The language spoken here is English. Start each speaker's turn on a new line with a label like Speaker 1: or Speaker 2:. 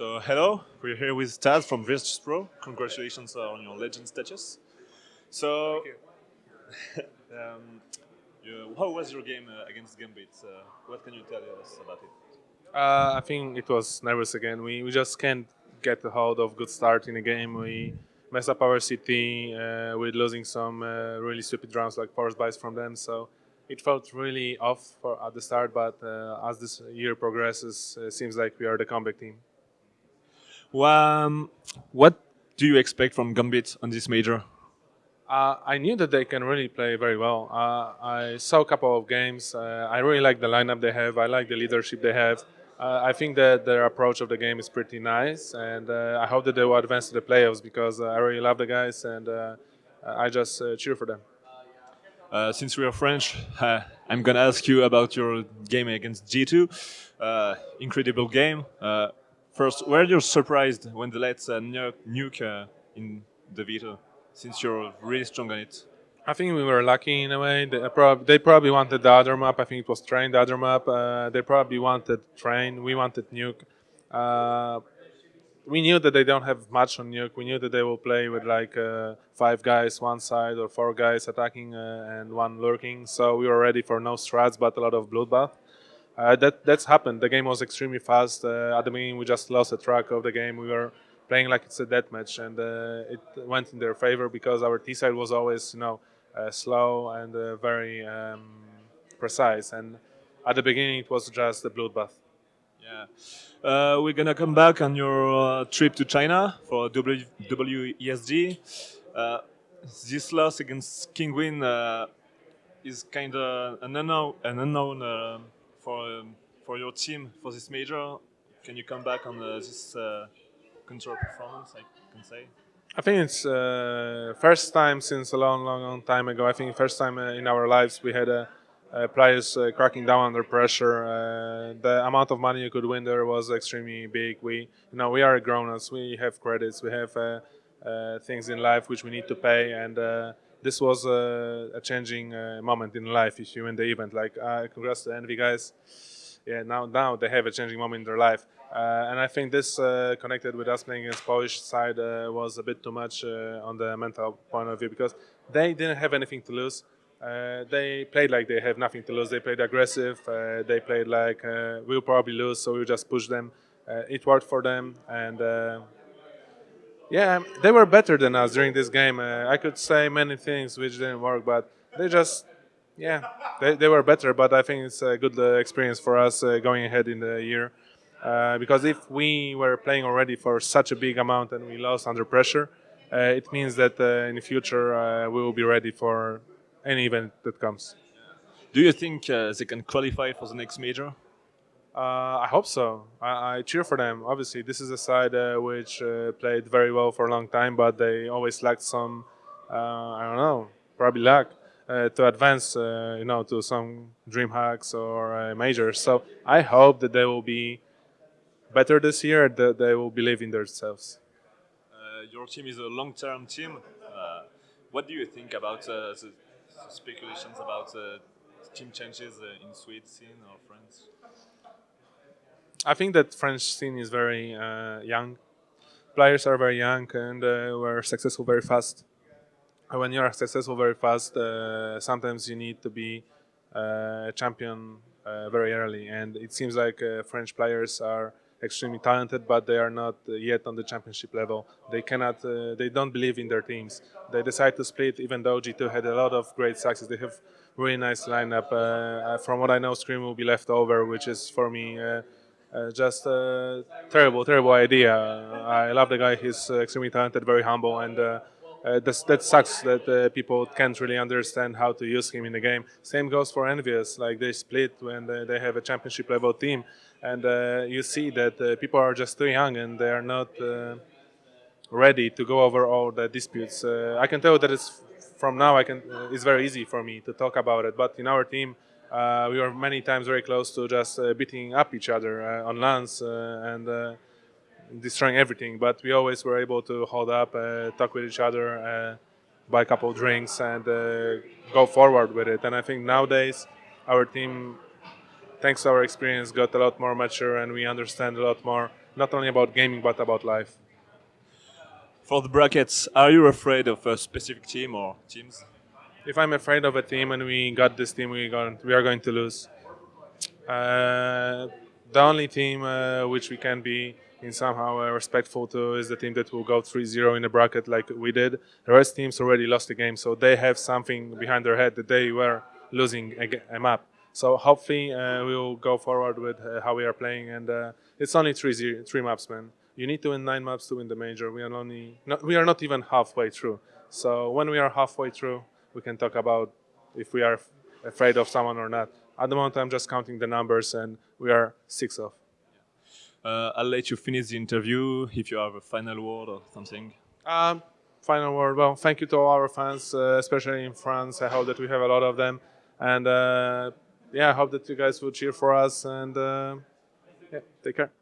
Speaker 1: So hello, we're here with Taz from Virtus Pro. Congratulations on your legend status. So, um, you, how was your game uh, against Gambit? Uh, what can you tell us about it?
Speaker 2: Uh, I think it was nervous again. We, we just can't get a hold of good start in the game. We mess up our CT. uh, with losing some uh, really stupid rounds like force buys from them. So it felt really off for, at the start, but uh, as this year progresses, it seems like we are the comeback team.
Speaker 1: Um, what do you expect from Gambit on this major?
Speaker 2: Uh, I knew that they can really play very well. Uh, I saw a couple of games. Uh, I really like the lineup they have. I like the leadership they have. Uh, I think that their approach of the game is pretty nice, and uh, I hope that they will advance to the playoffs because uh, I really love the guys and I just cheer for them.
Speaker 1: since we are French, I'm gonna ask you about your game against G2. incredible game. First, were you surprised when they let uh, nuke uh, in the veto, since you're really strong on it?
Speaker 2: I think we were lucky in a way. They, prob they probably wanted the other map. I think it was train, the other map. Uh, they probably wanted train. We wanted nuke. Uh, we knew that they don't have much on nuke. We knew that they will play with like uh, five guys one side or four guys attacking uh, and one lurking. So we were ready for no strats but a lot of bloodbath. Uh, that that's happened. The game was extremely fast. Uh, at the beginning, we just lost the track of the game. We were playing like it's a death match, and uh, it went in their favor because our T side was always, you know, uh, slow and uh, very um, precise. And at the beginning, it was just a bloodbath.
Speaker 1: Yeah, uh, we're gonna come back on your trip to China for w WESG. this loss against Kinguin is kind of an unknown, an unknown for um, for your team for this major. Can you come back on uh, this uh, control performance? I can say.
Speaker 2: I think it's uh, first time since a long, long, long time ago. I think first time uh, in our lives we had uh, uh, players cracking down under pressure. the amount of money you could win there was extremely big. We, you know, we are grown-ups. We have credits. We have things in life which we need to pay, and this was a, a changing uh, moment in life if you win the event. Like, uh, congrats to the Envy guys. Yeah, now now they have a changing moment in their life. Uh, and I think this uh, connected with us playing against Polish side uh, was a bit too much uh, on the mental point of view because they didn't have anything to lose. they played like they have nothing to lose. They played aggressive. they played like we'll probably lose, so we'll just push them. it worked for them, and yeah, they were better than us during this game. Uh, I could say many things which didn't work, but they just, yeah, they, they were better. But I think it's a good uh, experience for us uh, going ahead in the year. Uh, because if we were playing already for such a big amount and we lost under pressure, uh, it means that uh, in the future we will be ready for any event that comes.
Speaker 1: Do you think they can qualify for the next major?
Speaker 2: Uh, I hope so. I, I, cheer for them. Obviously, this is a side uh, which uh, played very well for a long time, but they always lacked some, uh, I don't know, probably luck uh, to advance, uh, you know, to some DreamHacks or majors. So I hope that they will be better this year. That they will believe in themselves.
Speaker 1: your team is a long-term team. what do you think about the speculations about team changes in Sweden or France?
Speaker 2: I think that French scene is very uh, young. Players are very young and uh, were successful very fast. When you are successful very fast, uh, sometimes you need to be uh, a champion uh, very early. And it seems like uh, French players are extremely talented, but they are not yet on the championship level. They cannot, they don't believe in their teams. They decide to split, even though G2 had a lot of great success. They have really nice lineup. from what I know, Scream will be left over, which is for me uh, just a terrible, terrible idea. I love the guy. He's extremely talented, very humble, and uh, uh, that sucks that uh, people can't really understand how to use him in the game. Same goes for EnVyUs. Like they split when they, they have a championship level team, and uh, you see that uh, people are just too young and they are not ready to go over all the disputes. I can tell that it's from now. I can. it's very easy for me to talk about it, but in our team uh, we were many times very close to just uh, beating up each other uh, on LANs and destroying everything. But we always were able to hold up, talk with each other, buy a couple of drinks, and go forward with it. And I think nowadays our team, thanks to our experience, got a lot more mature, and we understand a lot more not only about gaming but about life.
Speaker 1: For the brackets, are you afraid of a specific team or teams?
Speaker 2: If I'm afraid of a team and we got this team, we we are going to lose. Uh, the only team uh, which we can be in somehow uh, respectful to is the team that will go 3-0 in the bracket like we did. The rest teams already lost the game, so they have something behind their head that they were losing a, a map. So hopefully uh, we will go forward with uh, how we are playing, and uh, it's only three zero, three maps, man. You need to win nine maps to win the major. We are only not, we are not even halfway through. So when we are halfway through, we can talk about if we are afraid of someone or not. At the moment, I'm just counting the numbers, and we are six off.
Speaker 1: Uh, I'll let you finish the interview if you have a final word or something.
Speaker 2: Um, final word. Well, thank you to all our fans, uh, especially in France. I hope that we have a lot of them, and uh, yeah, I hope that you guys will cheer for us. And uh, yeah, take care.